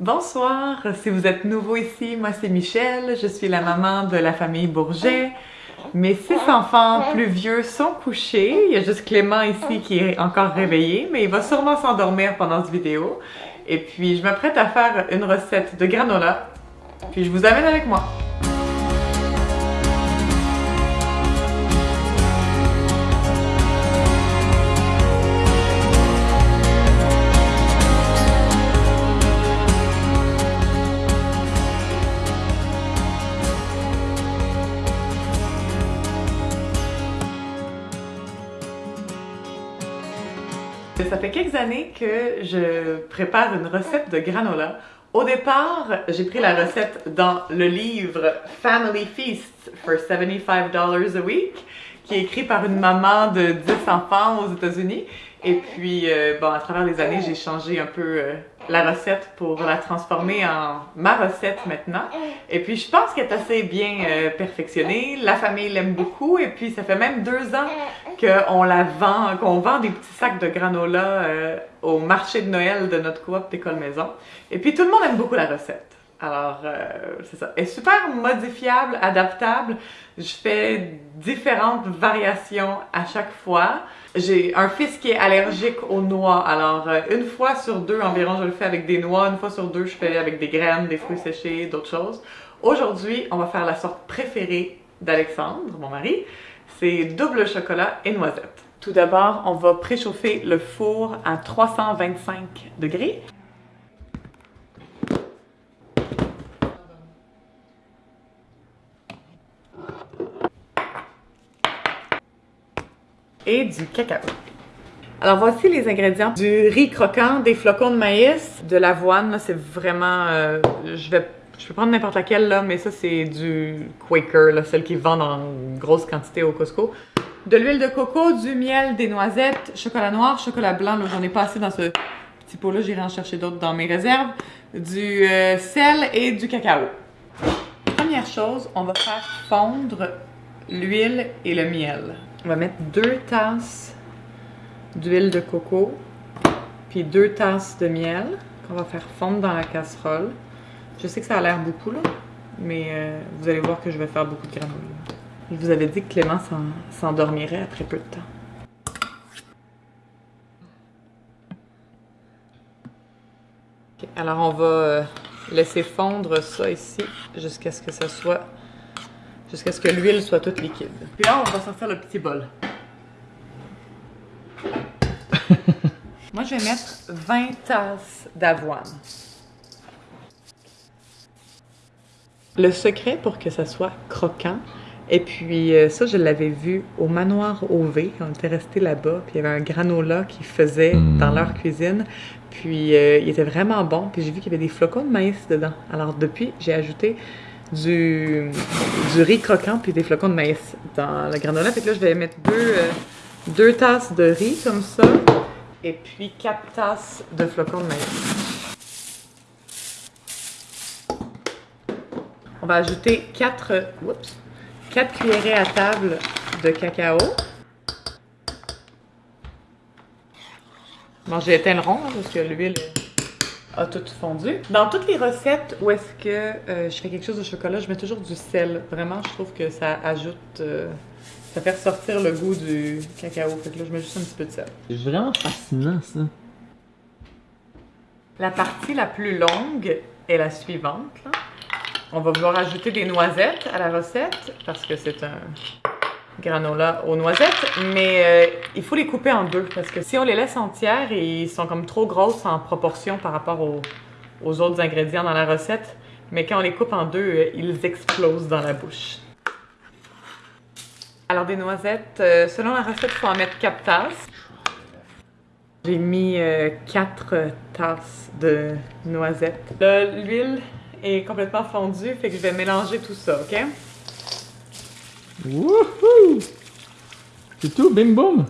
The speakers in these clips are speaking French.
Bonsoir, si vous êtes nouveau ici, moi c'est Michel, je suis la maman de la famille Bourget. Mes six enfants plus vieux sont couchés, il y a juste Clément ici qui est encore réveillé, mais il va sûrement s'endormir pendant cette vidéo. Et puis je m'apprête à faire une recette de granola, puis je vous amène avec moi. Ça fait quelques années que je prépare une recette de granola. Au départ, j'ai pris la recette dans le livre Family Feast for $75 a week, qui est écrit par une maman de 10 enfants aux États-Unis. Et puis, euh, bon, à travers les années, j'ai changé un peu euh, la recette pour la transformer en ma recette maintenant. Et puis, je pense qu'elle est assez bien euh, perfectionnée. La famille l'aime beaucoup. Et puis, ça fait même deux ans qu'on la vend, qu'on vend des petits sacs de granola au marché de Noël de notre coop d'école maison. Et puis, tout le monde aime beaucoup la recette. Alors, c'est ça. Elle est super modifiable, adaptable. Je fais différentes variations à chaque fois. J'ai un fils qui est allergique aux noix, alors euh, une fois sur deux environ, je le fais avec des noix, une fois sur deux, je fais avec des graines, des fruits séchés, d'autres choses. Aujourd'hui, on va faire la sorte préférée d'Alexandre, mon mari, c'est double chocolat et noisette. Tout d'abord, on va préchauffer le four à 325 degrés. Et du cacao. Alors voici les ingrédients du riz croquant, des flocons de maïs, de l'avoine, c'est vraiment, euh, je vais je peux prendre n'importe laquelle là, mais ça c'est du Quaker, celle qui vend en grosse quantité au Costco. De l'huile de coco, du miel, des noisettes, chocolat noir, chocolat blanc, j'en ai pas assez dans ce petit pot là, j'irai en chercher d'autres dans mes réserves, du euh, sel et du cacao. Première chose, on va faire fondre l'huile et le miel. On va mettre deux tasses d'huile de coco, puis deux tasses de miel qu'on va faire fondre dans la casserole. Je sais que ça a l'air beaucoup, là, mais euh, vous allez voir que je vais faire beaucoup de granola. Je vous avais dit que Clément s'endormirait après peu de temps. alors on va euh, laisser fondre ça ici jusqu'à ce que ça soit jusqu'à ce que l'huile soit toute liquide. Puis là, on va sortir le petit bol. Moi, je vais mettre 20 tasses d'avoine. Le secret pour que ça soit croquant, et puis euh, ça, je l'avais vu au manoir OV, quand on était resté là-bas, puis il y avait un granola qui faisait dans leur cuisine, puis euh, il était vraiment bon, puis j'ai vu qu'il y avait des flocons de maïs dedans. Alors depuis, j'ai ajouté du, riz croquant puis des flocons de maïs dans la granola. Fait que là, je vais mettre deux, euh, deux tasses de riz comme ça et puis quatre tasses de flocons de maïs. On va ajouter quatre, oups, quatre cuillerées à table de cacao. Bon, j'ai éteint le rond parce que l'huile a tout fondu. Dans toutes les recettes où est-ce que euh, je fais quelque chose de chocolat, je mets toujours du sel. Vraiment, je trouve que ça ajoute... Euh, ça fait ressortir le goût du cacao. Fait que là, je mets juste un petit peu de sel. C'est vraiment fascinant, ça. La partie la plus longue est la suivante. On va vouloir ajouter des noisettes à la recette parce que c'est un granola aux noisettes, mais euh, il faut les couper en deux parce que si on les laisse entières, ils sont comme trop grosses en proportion par rapport aux, autres ingrédients dans la recette. Mais quand on les coupe en deux, euh, ils explosent dans la bouche. Alors des noisettes, euh, selon la recette, il faut en mettre 4 tasses. J'ai mis 4 tasses de noisettes. L'huile est complètement fondue, fait que je vais mélanger tout ça, OK? Wouhou! C'est tout, bim boum!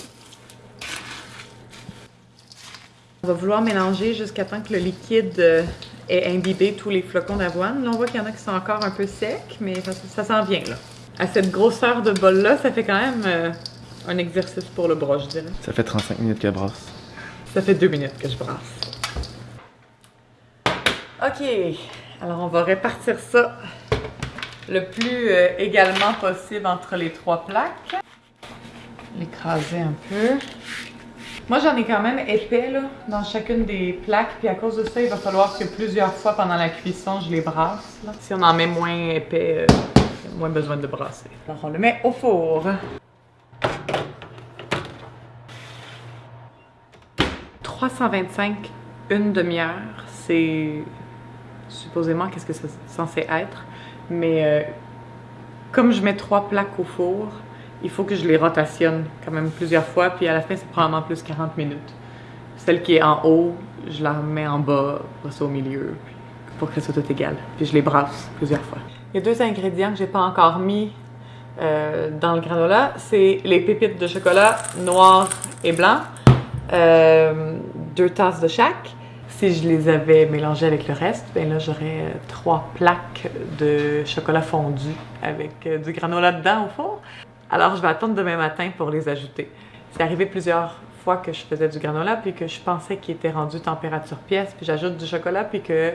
On va vouloir mélanger jusqu'à temps que le liquide euh, ait imbibé tous les flocons d'avoine. Là, on voit qu'il y en a qui sont encore un peu secs, mais ça, s'en vient, là. À cette grosseur de bol-là, ça fait quand même euh, un exercice pour le bras, je dirais. Ça fait 35 minutes que je brasse. Ça fait 2 minutes que je brasse. Ok, alors on va répartir ça le plus euh, également possible entre les trois plaques. L'écraser un peu. Moi, j'en ai quand même épais là, dans chacune des plaques, puis à cause de ça, il va falloir que plusieurs fois pendant la cuisson, je les brasse. Là. Si on en met moins épais, euh, moins besoin de brasser. Alors, on le met au four. 325, une demi-heure, c'est supposément qu'est-ce que c'est censé être? Mais euh, comme je mets trois plaques au four, il faut que je les rotationne quand même plusieurs fois, puis à la fin, c'est probablement plus 40 minutes. Celle qui est en haut, je la mets en bas, après au milieu, pour que ça soit tout égal. Puis je les brasse plusieurs fois. Il y a deux ingrédients que j'ai pas encore mis euh, dans le granola. C'est les pépites de chocolat noir et blanc. Euh, deux tasses de chaque. Si je les avais mélangées avec le reste, ben là j'aurais euh, trois plaques de chocolat fondu avec du granola dedans au four. Alors, je vais attendre demain matin pour les ajouter. C'est arrivé plusieurs fois que je faisais du granola, puis que je pensais qu'il était rendu température pièce, puis j'ajoute du chocolat, puis que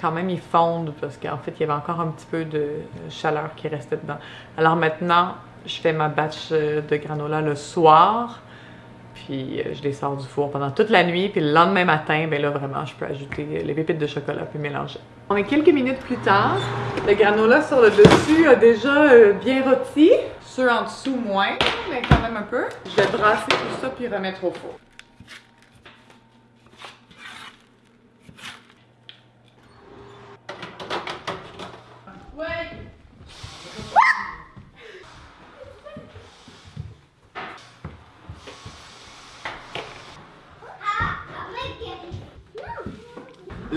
quand même il fonde, parce qu'en fait, il y avait encore un petit peu de chaleur qui restait dedans. Alors maintenant, je fais ma batch euh, de granola le soir, puis euh, je les sors du four pendant toute la nuit, puis le lendemain matin, ben là, vraiment, je peux ajouter les pépites de chocolat, puis mélanger. On est quelques minutes plus tard, le granola sur le dessus a déjà euh, bien rôti. Ceux en dessous, moins, mais quand même un peu. Je vais brasser tout ça puis remettre au four.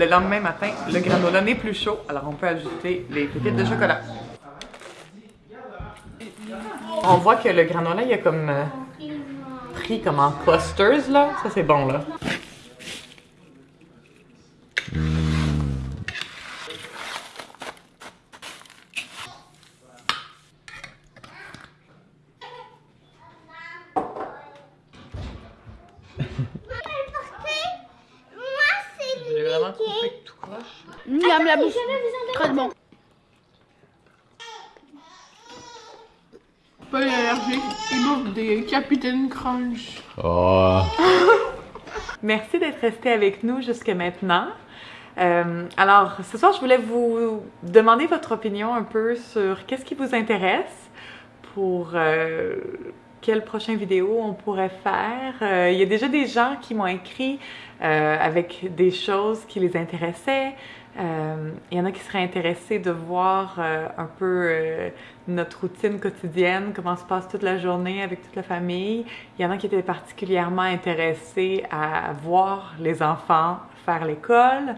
Le lendemain matin, le granola n'est plus chaud, alors on peut ajouter les pépites de chocolat. On voit que le granola, il a comme euh, pris comme en clusters, là. Ça, c'est bon, là. J'ai vraiment coupé tout la. Très bon. Pas allergique. Il bouffe des Capitaine Crunch. Oh. Merci d'être resté avec nous jusqu'à maintenant. Euh, alors, ce soir, je voulais vous demander votre opinion un peu sur qu'est-ce qui vous intéresse pour euh, quelle prochaine vidéo on pourrait faire. Euh, il y a déjà des gens qui m'ont écrit euh, avec des choses qui les intéressaient. Euh, il y en a qui seraient intéressés de voir un peu notre routine quotidienne, comment se passe toute la journée avec toute la famille. Il y en a qui étaient particulièrement intéressés à voir les enfants faire l'école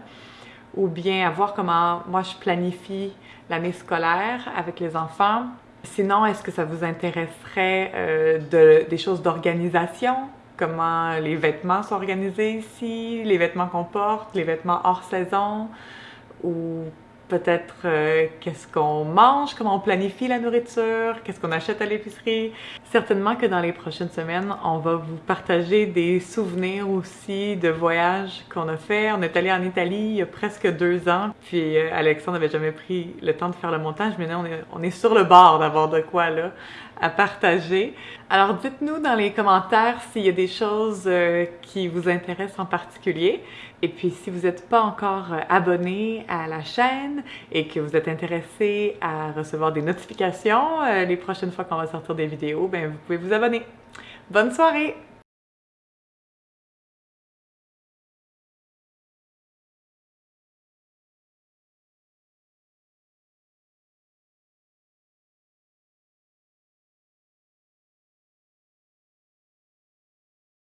ou bien à voir comment moi je planifie l'année scolaire avec les enfants. Sinon, est-ce que ça vous intéresserait euh, de, des choses d'organisation? Comment les vêtements sont organisés ici, les vêtements qu'on porte, les vêtements hors saison, ou peut-être euh, qu'est-ce qu'on mange, comment on planifie la nourriture, qu'est-ce qu'on achète à l'épicerie. Certainement que dans les prochaines semaines, on va vous partager des souvenirs aussi de voyages qu'on a fait. On est allé en Italie il y a presque deux ans, puis euh, Alexandre n'avait jamais pris le temps de faire le montage, mais là on est, on est sur le bord d'avoir de quoi là à partager. Alors dites-nous dans les commentaires s'il y a des choses euh, qui vous intéressent en particulier. Et puis si vous n'êtes pas encore euh, abonné à la chaîne et que vous êtes intéressé à recevoir des notifications euh, les prochaines fois qu'on va sortir des vidéos, ben vous pouvez vous abonner. Bonne soirée!